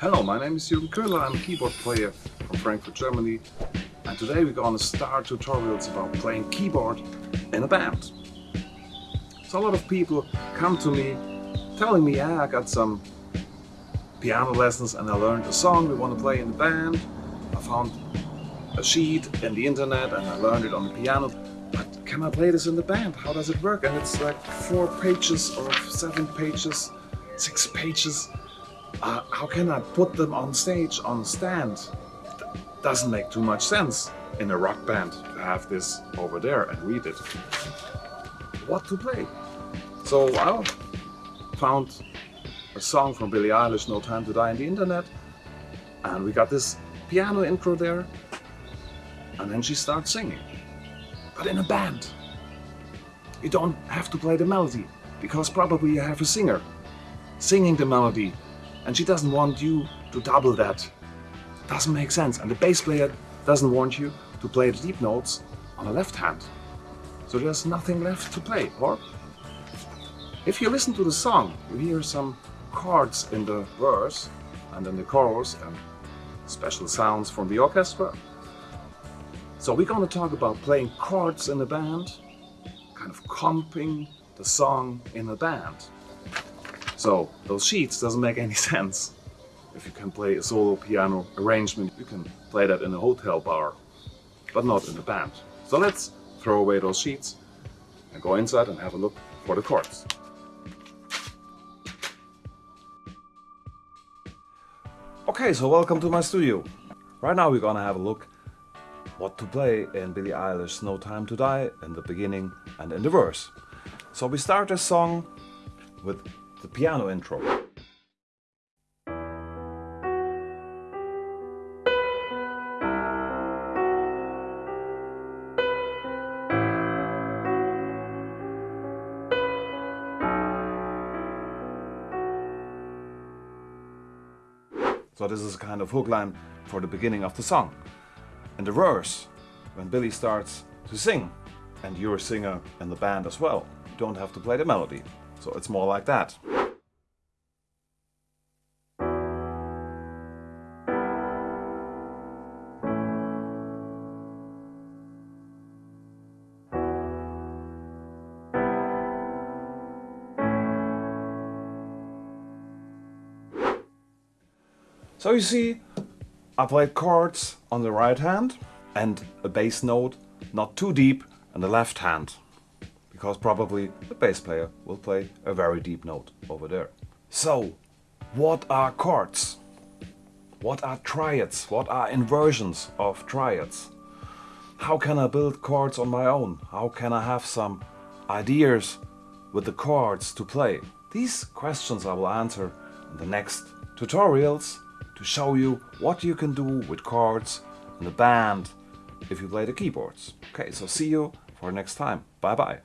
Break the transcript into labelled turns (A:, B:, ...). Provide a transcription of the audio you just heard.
A: Hello, my name is Jürgen Köhler. I'm a keyboard player from Frankfurt, Germany. And today we're going to start tutorials about playing keyboard in a band. So a lot of people come to me telling me, yeah, I got some piano lessons and I learned a song we want to play in the band. I found a sheet in the internet and I learned it on the piano. But can I play this in the band? How does it work? And it's like four pages or seven pages, six pages. Uh, how can I put them on stage, on stand? Doesn't make too much sense in a rock band to have this over there and read it. What to play? So I found a song from Billie Eilish, No Time to Die, in the internet, and we got this piano intro there, and then she starts singing. But in a band, you don't have to play the melody, because probably you have a singer singing the melody and she doesn't want you to double that. Doesn't make sense. And the bass player doesn't want you to play the deep notes on the left hand. So there's nothing left to play. Or if you listen to the song, you hear some chords in the verse and in the chorus and special sounds from the orchestra. So we're going to talk about playing chords in a band, kind of comping the song in a band. So those sheets doesn't make any sense. If you can play a solo piano arrangement, you can play that in a hotel bar, but not in a band. So let's throw away those sheets and go inside and have a look for the chords. Okay, so welcome to my studio. Right now we're gonna have a look what to play in Billie Eilish's No Time to Die in the beginning and in the verse. So we start this song with the piano intro. So this is a kind of hook line for the beginning of the song. And the verse, when Billie starts to sing, and you're a singer in the band as well, you don't have to play the melody. So it's more like that. So you see, I played chords on the right hand and a bass note not too deep on the left hand because probably the bass player will play a very deep note over there. So, what are chords? What are triads? What are inversions of triads? How can I build chords on my own? How can I have some ideas with the chords to play? These questions I will answer in the next tutorials to show you what you can do with chords in the band if you play the keyboards. Okay, so see you for next time. Bye bye.